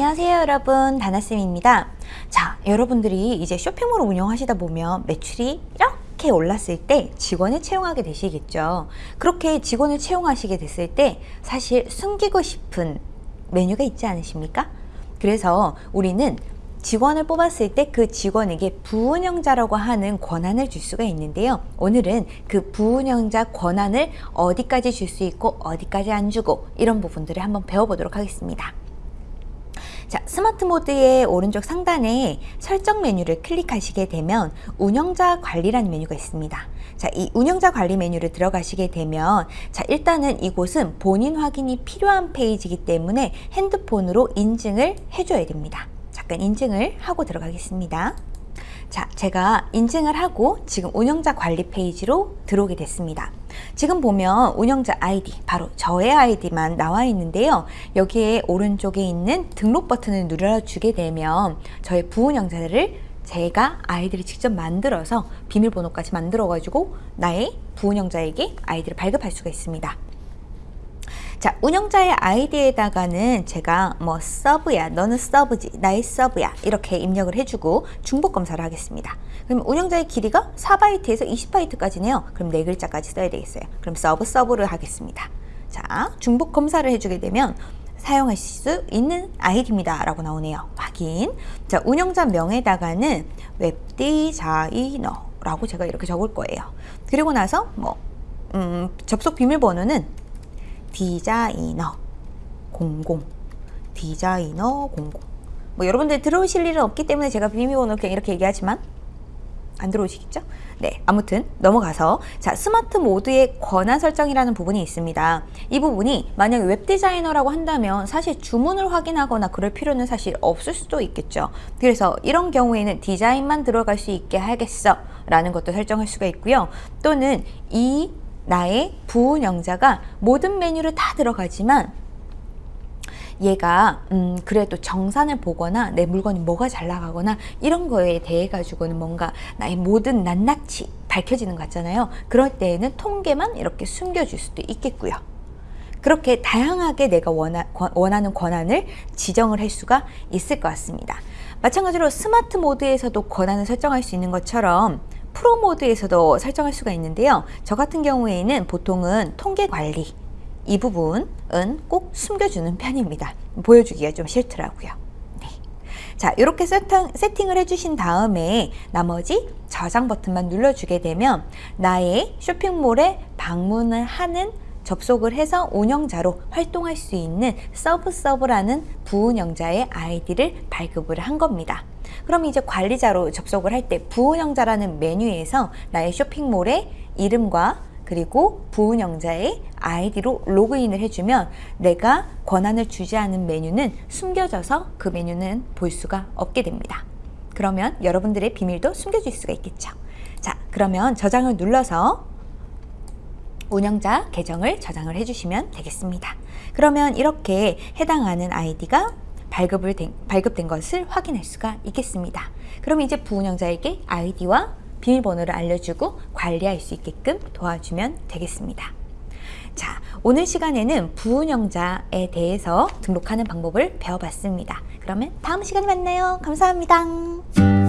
안녕하세요 여러분 다나쌤입니다 자 여러분들이 이제 쇼핑몰을 운영하시다 보면 매출이 이렇게 올랐을 때 직원을 채용하게 되시겠죠 그렇게 직원을 채용하시게 됐을 때 사실 숨기고 싶은 메뉴가 있지 않으십니까? 그래서 우리는 직원을 뽑았을 때 그 직원에게 부운영자라고 하는 권한을 줄 수가 있는데요. 오늘은 그 부운영자 권한을 어디까지 줄 수 있고 어디까지 안 주고 이런 부분들을 한번 배워보도록 하겠습니다. 자, 스마트 모드의 오른쪽 상단에 설정 메뉴를 클릭하시게 되면 운영자 관리라는 메뉴가 있습니다. 자, 이 운영자 관리 메뉴를 들어가시게 되면 자, 일단은 이곳은 본인 확인이 필요한 페이지이기 때문에 핸드폰으로 인증을 해줘야 됩니다. 잠깐 인증을 하고 들어가겠습니다. 자, 제가 인증을 하고 지금 운영자 관리 페이지로 들어오게 됐습니다. 지금 보면 운영자 아이디, 바로 저의 아이디만 나와 있는데요. 여기에 오른쪽에 있는 등록 버튼을 눌러주게 되면 저의 부운영자를 제가 아이디를 직접 만들어서 비밀번호까지 만들어 가지고 나의 부운영자에게 아이디를 발급할 수가 있습니다. 자 운영자의 아이디에다가는 제가 뭐 sub야 너는 sub지 나의 sub야 이렇게 입력을 해주고 중복 검사를 하겠습니다. 그럼 운영자의 길이가 4바이트에서 20바이트까지네요. 그럼 네 글자까지 써야 되겠어요. 그럼 sub sub를 하겠습니다. 자 중복 검사를 해주게 되면 사용하실 수 있는 아이디입니다. 라고 나오네요. 확인. 자 운영자 명에다가는 웹디자이너 라고 제가 이렇게 적을 거예요. 그리고 나서 뭐 음, 접속 비밀번호는 디자이너 00 디자이너 00 뭐 여러분들 들어오실 일은 없기 때문에 제가 비밀번호 그냥 이렇게 얘기하지만 안 들어오시겠죠? 네, 아무튼 넘어가서 자 스마트 모드의 권한 설정이라는 부분이 있습니다. 이 부분이 만약에 웹 디자이너라고 한다면 사실 주문을 확인하거나 그럴 필요는 사실 없을 수도 있겠죠. 그래서 이런 경우에는 디자인만 들어갈 수 있게 하겠어 라는 것도 설정할 수가 있고요. 또는 이 나의 부운영자가 모든 메뉴를 다 들어가지만 얘가 음 그래도 정산을 보거나 내 물건이 뭐가 잘 나가거나 이런 거에 대해 가지고는 뭔가 나의 모든 낱낱이 밝혀지는 것 같잖아요. 그럴 때에는 통계만 이렇게 숨겨줄 수도 있겠고요. 그렇게 다양하게 내가 원하, 원하는 권한을 지정을 할 수가 있을 것 같습니다. 마찬가지로 스마트 모드에서도 권한을 설정할 수 있는 것처럼 프로 모드에서도 설정할 수가 있는데요. 저 같은 경우에는 보통은 통계 관리 이 부분은 꼭 숨겨주는 편입니다. 보여주기가 좀 싫더라고요. 네. 자 이렇게 세팅, 세팅을 해주신 다음에 나머지 저장 버튼만 눌러주게 되면 나의 쇼핑몰에 방문을 하는 접속을 해서 운영자로 활동할 수 있는 sub sub라는 부운영자의 아이디를 발급을 한 겁니다. 그럼 이제 관리자로 접속을 할 때 부운영자라는 메뉴에서 나의 쇼핑몰의 이름과 그리고 부운영자의 아이디로 로그인을 해주면 내가 권한을 주지 않은 메뉴는 숨겨져서 그 메뉴는 볼 수가 없게 됩니다. 그러면 여러분들의 비밀도 숨겨질 수가 있겠죠. 자 그러면 저장을 눌러서 운영자 계정을 저장을 해주시면 되겠습니다. 그러면 이렇게 해당하는 아이디가 발급을 된, 발급된 것을 확인할 수가 있겠습니다. 그럼 이제 부운영자에게 아이디와 비밀번호를 알려주고 관리할 수 있게끔 도와주면 되겠습니다. 자, 오늘 시간에는 부운영자에 대해서 등록하는 방법을 배워봤습니다. 그러면 다음 시간에 만나요. 감사합니다.